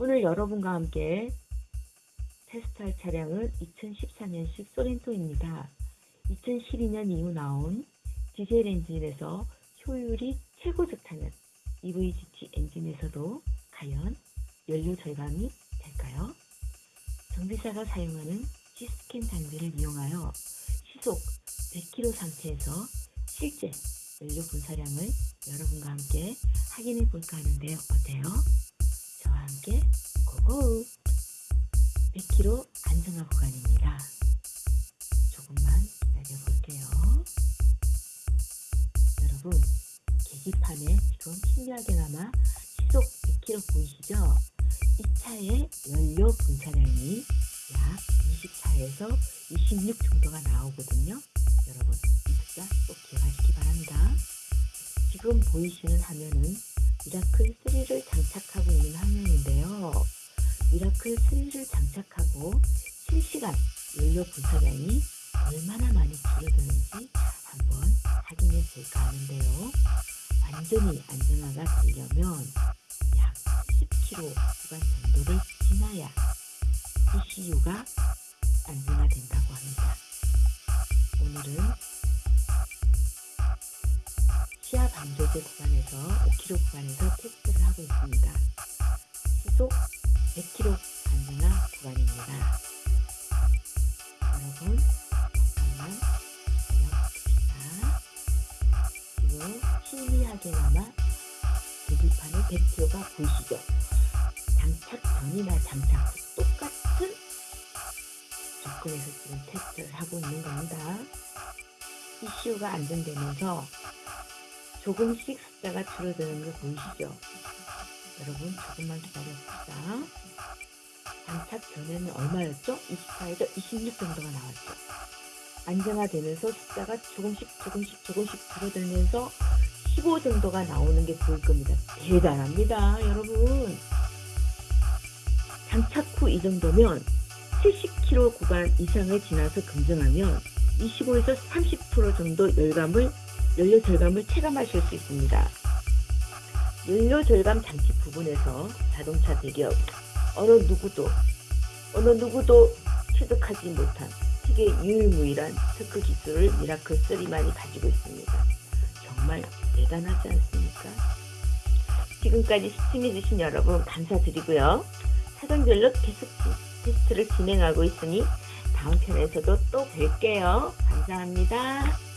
오늘 여러분과 함께 테스트할 차량은 2014년식 소렌토입니다. 2012년 이후 나온 디젤 엔진에서 효율이 최고 좋다는 EVGT 엔진에서도 과연 연료 절감이 될까요? 정비사가 사용하는 G스캔 장비를 이용하여 시속 100km 상태에서 실제 연료 분사량을 여러분과 함께 확인해 볼까 하는데요. 어때요? 저와 함께 고고! 100km 안정화 구간입니다. 조금만 기다려 볼게요. 여러분, 계기판에 지금 희미하게나마 시속 100km 보이시죠? 이 차의 연료 분사량이 약 24에서 26 정도가 나오거든요. 여러분, 이 숫자 꼭 기억하시기 바랍니다. 지금 보이시는 화면은 미라클 3를 장착하고 있는 화면인데요. 미라클 3를 장착하고 실시간 연료 분사량이 얼마나 많이 줄어드는지 한번 확인해 볼까 하는데요. 완전히 안정화가 되려면 약 10km 구간 정도를 지나야 ECU가 안정화된다고 합니다. 오늘은 시야 방조제 구간에서 5km 구간에서 테스트를 하고 있습니다. 시속 희미하게나마 계기판에 100km가 보이시죠? 장착 전이나 장착 후 똑같은 접근에서 지금 테스트를 하고 있는 겁니다. ECU가 안정되면서 조금씩 숫자가 줄어드는 거 보이시죠? 여러분 조금만 기다려봅시다. 장착 전에는 얼마였죠? 24에서 26 정도가 나왔죠. 안정화되면서 숫자가 조금씩 조금씩 조금씩 줄어들면서 15 정도가 나오는 게 보일 겁니다. 대단합니다, 여러분. 장착 후 이 정도면 70km 구간 이상을 지나서 검증하면 25에서 30% 정도 열감을 연료 절감을 체감하실 수 있습니다. 연료 절감 장치 부분에서 자동차 대기업 어느 누구도 어느 누구도 취득하지 못한 세계 유일무이한 특허 기술을 미라클 3만이 가지고 있습니다. 정말 대단하지 않습니까? 지금까지 시청해주신 여러분 감사드리고요. 사정별로 계속 테스트를 진행하고 있으니 다음 편에서도 또 뵐게요. 감사합니다.